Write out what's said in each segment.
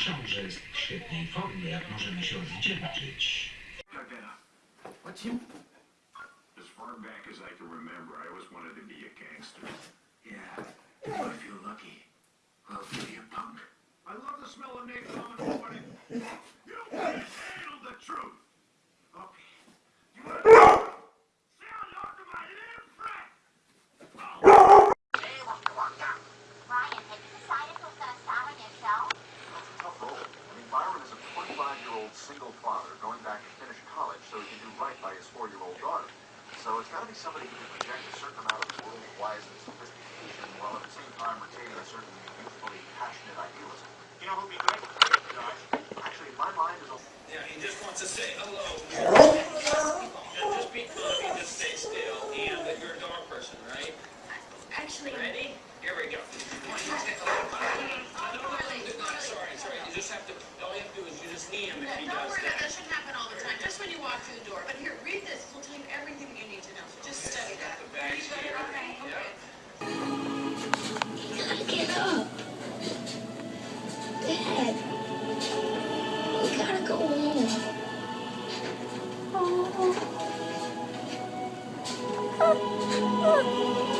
Książę jest w świetnej formie, jak możemy się odwdzięczyć. As far back as I can remember, I always wanted to be a gangster. Yeah, I feel lucky. Well, give you punk. I love the smell of napalm in the morning. Actually, Ready? Here we go. Sorry, sorry, you just have to, all you have to do is you just knee him if he does that. that. That shouldn't happen all the time. Just when you walk through the door. But here, read this. We'll tell you everything you need to know. So just study that. The bag's here. Okay. Yeah. you gotta get up. Dad, we gotta go home. Remember how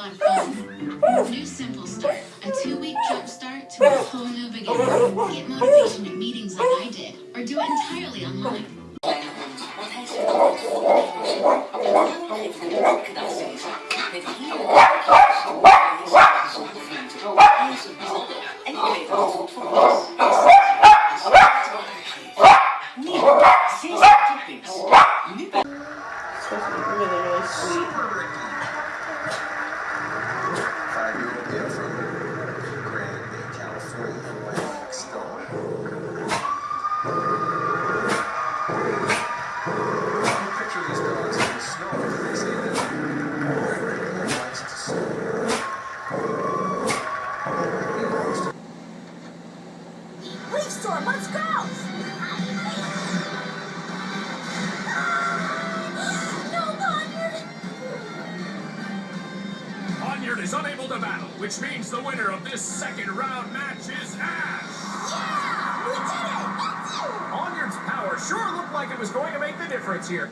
lot fun. New Simple Start, a two-week jump start to a whole new beginning. Get motivation at meetings like I did, or do it entirely online. Really, really sweet. Is unable to battle, which means the winner of this second round match is Ash. Yeah! We did it! That's it! Onyard's power sure looked like it was going to make the difference here.